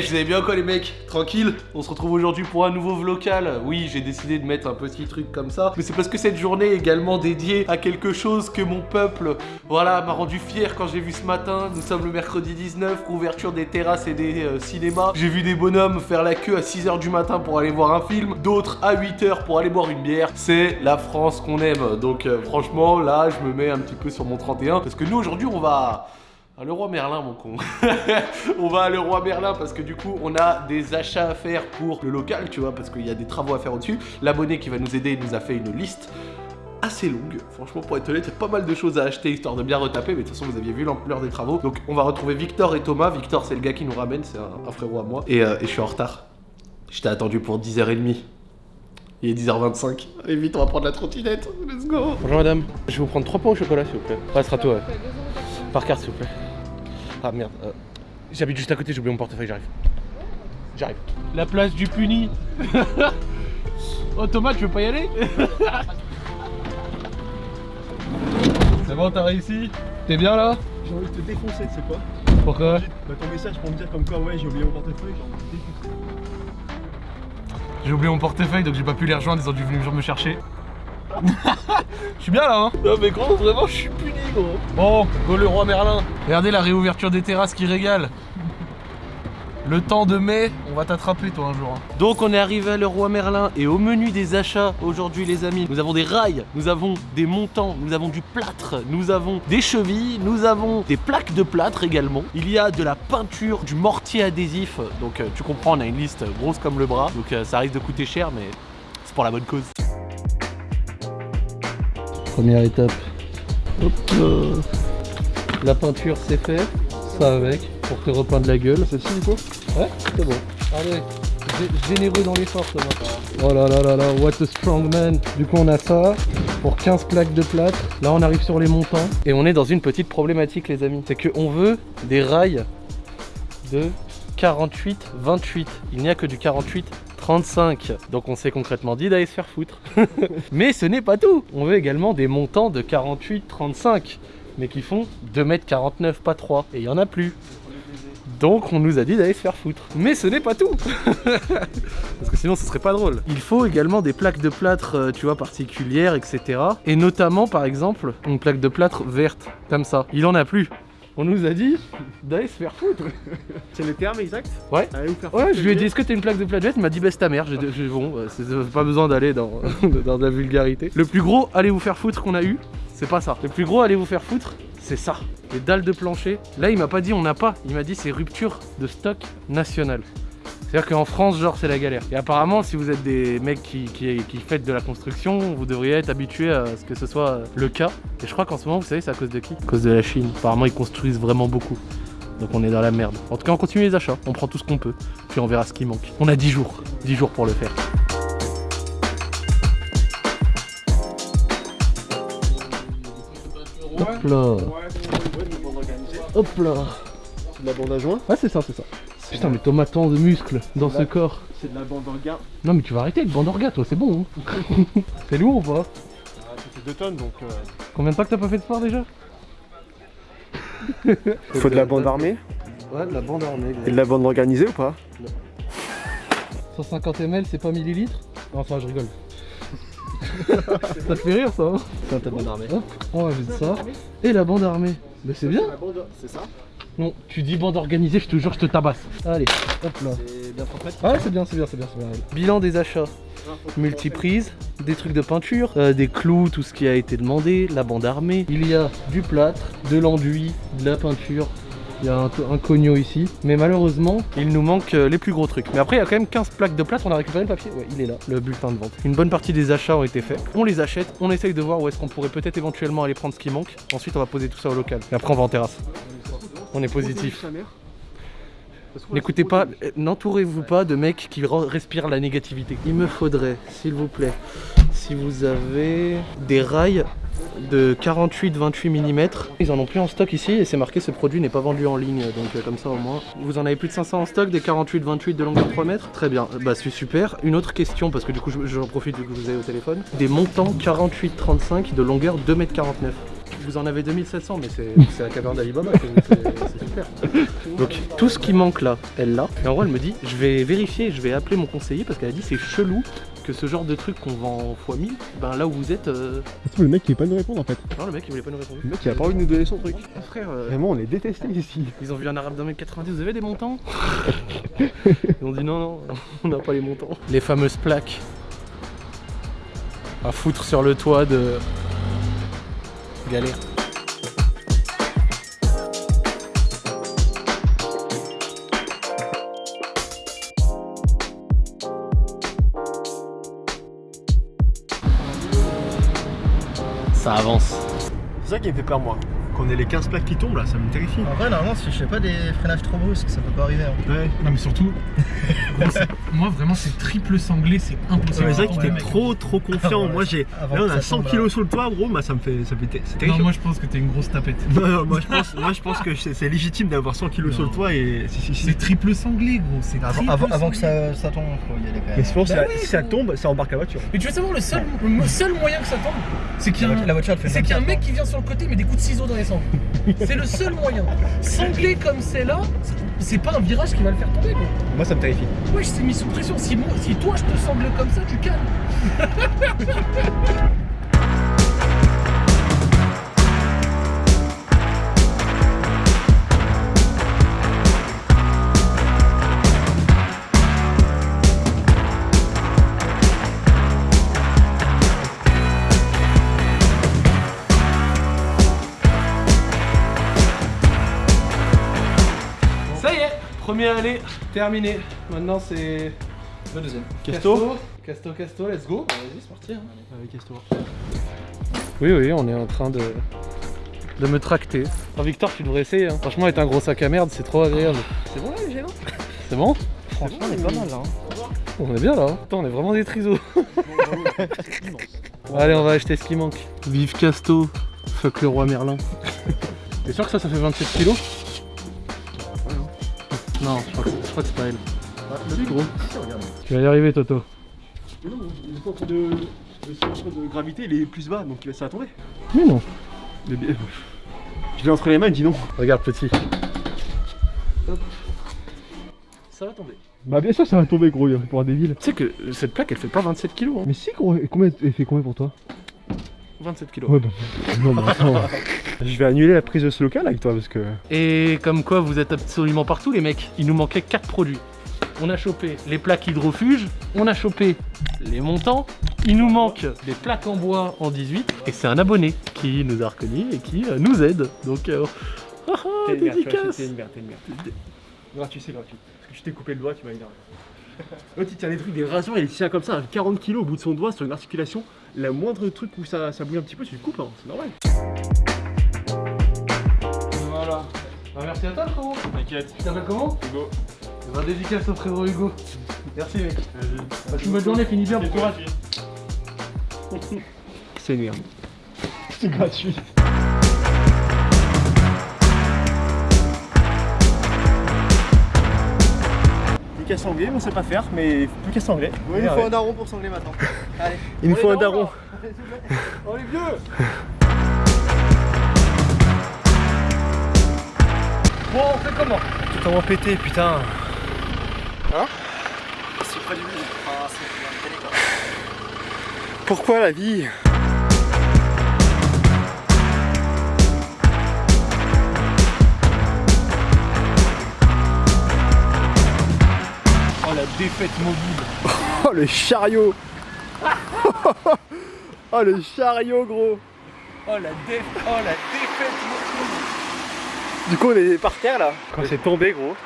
Je vous avais bien quoi les mecs Tranquille On se retrouve aujourd'hui pour un nouveau vlogal. Oui, j'ai décidé de mettre un petit truc comme ça, mais c'est parce que cette journée est également dédiée à quelque chose que mon peuple, voilà, m'a rendu fier quand j'ai vu ce matin. Nous sommes le mercredi 19, ouverture des terrasses et des euh, cinémas. J'ai vu des bonhommes faire la queue à 6h du matin pour aller voir un film, d'autres à 8h pour aller boire une bière. C'est la France qu'on aime. Donc euh, franchement, là, je me mets un petit peu sur mon 31 parce que nous aujourd'hui, on va ah, le roi Merlin, mon con. on va à le roi Merlin parce que du coup, on a des achats à faire pour le local, tu vois, parce qu'il y a des travaux à faire au-dessus. L'abonné qui va nous aider nous a fait une liste assez longue. Franchement, pour être honnête, il y a pas mal de choses à acheter histoire de bien retaper, mais de toute façon, vous aviez vu l'ampleur des travaux. Donc, on va retrouver Victor et Thomas. Victor, c'est le gars qui nous ramène, c'est un, frérot à moi. Et, euh, je suis en retard. Je t'ai attendu pour 10h30. Il est 10h25. Allez vite, on va prendre la trottinette. Let's go. Bonjour madame. Je vais vous prendre 3 pains au chocolat, s'il vous plaît. Ouais, ce sera tout, ouais. Par carte, s'il vous plaît. Ah merde. euh, J'habite juste à côté, j'ai oublié mon portefeuille, j'arrive. J'arrive. La place du puni. oh Thomas, tu veux pas y aller? C'est bon, t'as réussi? T'es bien là? J'ai envie de te défoncer, tu sais quoi? Pourquoi? Bah ton message pour me dire comme quoi ouais j'ai oublié mon portefeuille, j'ai envie de te défoncer. J'ai oublié mon portefeuille donc j'ai pas pu les rejoindre, ils ont dû venir me chercher. Je suis bien là hein Non mais gros vraiment je suis puni gros Bon, go le roi Merlin Regardez la réouverture des terrasses qui régale le temps de mai, on va t'attraper toi un jour. hein. Donc on est arrivé à le roi Merlin et au menu des achats aujourd'hui les amis, nous avons des rails, nous avons des montants, nous avons du plâtre, nous avons des chevilles, nous avons des plaques de plâtre également. Il y a de la peinture, du mortier adhésif, donc euh, tu comprends on a une liste grosse comme le bras, donc euh, ça risque de coûter cher mais c'est pour la bonne cause. Première étape, hop là. La peinture c'est fait, ça avec, pour te repeindre la gueule. C'est signe quoi Ouais, c'est bon. Allez, gé- généreux dans l'effort, Thomas. Oh là là là là, what a strong man. Du coup, on a ça pour 15 plaques de plâtre. Là, on arrive sur les montants. Et on est dans une petite problématique, les amis. C'est qu'on veut des rails de 48, 28. Il n'y a que du 48, 35. Donc on s'est concrètement dit d'aller se faire foutre. mais ce n'est pas tout. On veut également des montants de 48, 35. Mais qui font 2m49, pas 3. Et il n'y en a plus. Donc on nous a dit d'aller se faire foutre. Mais ce n'est pas tout Parce que sinon ce serait pas drôle. Il faut également des plaques de plâtre, euh, tu vois, particulières, etc. Et notamment par exemple une plaque de plâtre verte, comme ça. Il en a plus. On nous a dit d'aller se faire foutre. C'est le terme exact Ouais. Allez vous faire Ouais, je lui ai dit est-ce que t'as une plaque de verte Il m'a dit baisse ta mère. J'ai j'ai- bon, euh, c'est c'est pas besoin d'aller dans, dans de la vulgarité. Le plus gros allez vous faire foutre qu'on a eu, c'est pas ça. Le plus gros allez vous faire foutre, c'est ça. Les dalles de plancher. Là, il m'a pas dit on n'a pas. Il m'a dit c'est rupture de stock national. C'est-à-dire qu'en France, genre, c'est la galère. Et apparemment, si vous êtes des mecs qui, qui, qui faites de la construction, vous devriez être habitués à ce que ce soit le cas. Et je crois qu'en ce moment, vous savez, c'est à cause de qui? À cause de la Chine. Apparemment, ils construisent vraiment beaucoup. Donc on est dans la merde. En tout cas, on continue les achats. On prend tout ce qu'on peut. Puis on verra ce qui manque. On a 10 jours. 10 jours pour le faire. Hop là. Hop là. C'est de la bande à joint? Ouais, c'est ça, c'est ça. Putain, mais Thomas, tant de muscles dans ce corps. C'est de la bande orga. Non, mais tu vas arrêter avec bande orga, toi, c'est bon. hein. c'est lourd ou pas Ah, ça fait 2 tonnes donc. euh, Combien de temps que t'as pas fait de sport déjà Faut de la bande armée Ouais, de la bande armée. et de la bande organisée ou pas 150 ml, c'est pas millilitres Non, ça, je rigole. ça te fait rire, ça hein C'est ta bonne armée. Hop, on rajoute ça. Et la bande armée. Mais c'est bien. C'est ça Non, tu dis bande organisée, je te jure, je te tabasse. Allez, hop là. C'est bien transmettre Ouais, c'est bien, c'est bien, c'est bien, c'est bien. Bilan des achats. Multiprise, des trucs de peinture, euh, des clous, tout ce qui a été demandé, la bande armée. Il y a du plâtre, de l'enduit, de la peinture. Il y a un, un ici. Mais malheureusement, il nous manque euh, les plus gros trucs. Mais après, il y a quand même 15 plaques de plâtre. On a récupéré le papier. Ouais, il est là, le bulletin de vente. Une bonne partie des achats ont été faits. On les achète, on essaye de voir où est-ce qu'on pourrait peut-être éventuellement aller prendre ce qui manque. Ensuite, on va poser tout ça au local. Et après, on va en terrasse. On est positif. N'écoutez pas, n'entourez-vous pas de mecs qui re- respirent la négativité. Il me faudrait, s'il vous plaît, si vous avez des rails de 48-28 mm. Ils en ont plus en stock ici et c'est marqué ce produit n'est pas vendu en ligne donc euh, comme ça au moins. Vous en avez plus de 500 en stock, des 48-28 de longueur 3 mètres Très bien, bah c'est super. Une autre question parce que du coup je- j'en profite vu que vous avez au téléphone. Des montants 48-35 de longueur 2 mètres 49. Vous en avez 2700, mais c'est c'est la caverne d'Alibaba, c'est c'est super. Donc tout ce qui manque là, elle l'a. Et en gros, elle me dit, je vais vérifier, je vais appeler mon conseiller parce qu'elle a dit c'est chelou que ce genre de truc qu'on vend x 1000, ben là où vous êtes, euh... C'est le mec qui veut pas nous répondre en fait. non le mec il voulait pas nous répondre. Le mec il a pas envie de nous donner son truc. Ah, frère, euh, Vraiment, on est détestés ici. ils ont vu un arabe d'un mètre 90, vous avez des montants Ils ont dit non, non, on n'a pas les montants. Les fameuses plaques à foutre sur le toit de galère. Ça avance. C'est ça qui me fait peur, moi. Qu'on ait les 15 plaques qui tombent là, ça me terrifie. En vrai, normalement, si je fais pas des freinages trop brusques, ça peut pas arriver. hein. Ouais. Non mais surtout, gros, c'est- moi vraiment c'est triple sanglé, c'est impossible. Ouais, c'est vrai que ouais, t'es mec. trop trop confiant. Moi j'ai. Là on a ça 100 tombe, kilos sur le toit, gros, bah ça me fait. Ça fait c'est Non, terrifiant. moi je pense que t'es une grosse tapette. Non, non, moi je pense, moi, je pense que c'est légitime d'avoir 100 kilos sur le toit et. C'est triple sanglé gros, c'est Avant, triple avant- avant que ça, ça tombe, faut y aller quand Mais même. je pense que Bah oui, si ça tombe, ça embarque la voiture. Mais tu veux savoir le seul, le seul moyen que ça tombe, c'est qu'il y a La un, voiture- la voiture, c'est qu'il y a un 24 mec qui vient sur le côté mais des coups de ciseaux dans les sangles. c'est le seul moyen. Sanglé comme c'est là, c'est pas un virage qui va le faire tomber. Moi ça me terrifie. Moi je t'ai mis sous pression. Si, moi, si toi je te sangle comme ça, tu calmes. est, premier aller terminé. Maintenant c'est Le deuxième. Casto Casto, Casto, let's go. Vas-y, c'est parti. hein. Avec Casto. Oui, oui, on est en train de, de me tracter. Oh, Victor, tu devrais essayer. hein. Franchement, avec un gros sac à merde, c'est trop agréable. C'est bon là, les gênants C'est bon Franchement, on est pas mal là. hein. On est bien là. hein. Putain, on est vraiment des trisos. Allez, on va acheter ce qui manque. Vive Casto, fuck le roi Merlin. T'es sûr que ça, ça fait 27 kilos? Non, je crois que, je crois que c'est pas elle. Si, gros. Tu vas y arriver, Toto. Mais non, le centre de. Le centre de gravité il est plus bas donc ça va tomber. Mais non. Le bi- Je l'ai entre les mains, dis non. Regarde, petit. Hop. Ça va tomber. Bah bien sûr ça va tomber gros, il va pour un débile. Tu sais que cette plaque, elle fait pas 27 kilos. Hein. Mais si gros, et combien, elle fait combien pour toi? 27 kilos. Ouais bah. Non mais attends. Je vais annuler la prise de ce local avec toi parce que. Et comme quoi vous êtes absolument partout les mecs, il nous manquait 4 produits. On a chopé les plaques hydrofuges, on a chopé les montants, il nous manque des plaques en bois en 18 et c'est un abonné qui nous a reconnus et qui euh, nous aide. Donc euh, ah, ah, dédicace. T'es une merde, t'es une merde. Gratuit, c'est gratuit. Parce que je t'ai coupé le doigt, tu m'as énervé. L'autre il tient des trucs, des rasoirs, il tient comme ça, à 40 kg au bout de son doigt sur une articulation. Le moindre truc où ça, ça bouge un petit peu, tu le coupes, hein, c'est normal. Voilà. Bah, merci à toi frérot. T'inquiète, Tu t'appelles comment Hugo. Eh ben, dédicace au frérot Hugo. Merci mec. Passe une bonne journée, finis bien, bon courage. C'est une merde. C'est gratuit. Qu'à sangler, on sait pas faire, mais plus qu'à sangler. il nous faut un daron pour sangler maintenant. Allez. Il nous faut un daron. Oh les vieux Bon, on fait comment? Tout en pété, putain. C'est pas du but. Ah. Pourquoi la vie? La défaite mobile Oh le chariot Oh le chariot gros Oh la, dé... oh, la défaite mobile Du coup on est par terre là. Quand c'est tombé gros.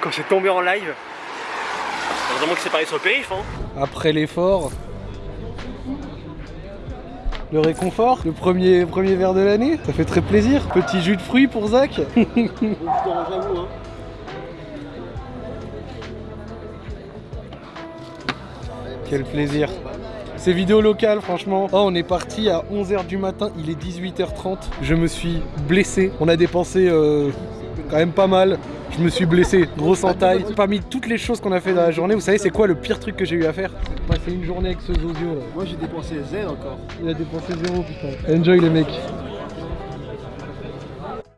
Quand c'est tombé en live. Heureusement que c'est pareil sur le périph hein. Après l'effort, le réconfort, le premier, premier verre de l'année, ça fait très plaisir. Petit jus de fruits pour Zach. Quel plaisir. Ces vidéos locales, franchement. Oh, on est parti à 11h du matin, il est 18h30. Je me suis blessé. On a dépensé euh, quand même pas mal. Je me suis blessé, grosse entaille. Parmi toutes les choses qu'on a fait dans la journée, vous savez, c'est quoi le pire truc que j'ai eu à faire? Passer une journée avec ce Zozio là. Moi j'ai dépensé Z encore. Il a dépensé zéro putain. Enjoy les mecs.